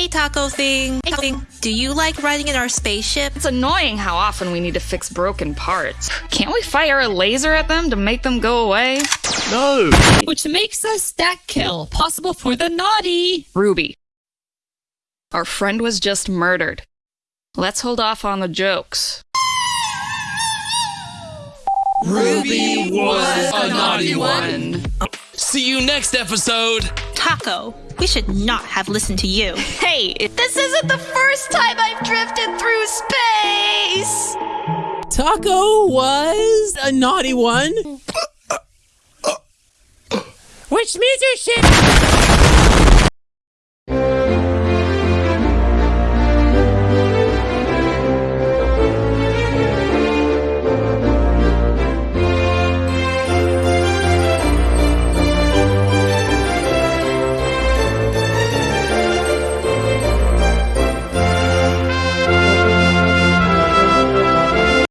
Hey, Taco Thing. Hey, Thing. Do you like riding in our spaceship? It's annoying how often we need to fix broken parts. Can't we fire a laser at them to make them go away? No! Which makes a stack kill possible for the naughty. Ruby. Our friend was just murdered. Let's hold off on the jokes. Ruby was a naughty one. See you next episode. Taco, we should not have listened to you. Hey, This isn't the first time I've drifted through space! Taco was a naughty one. Which means you shit.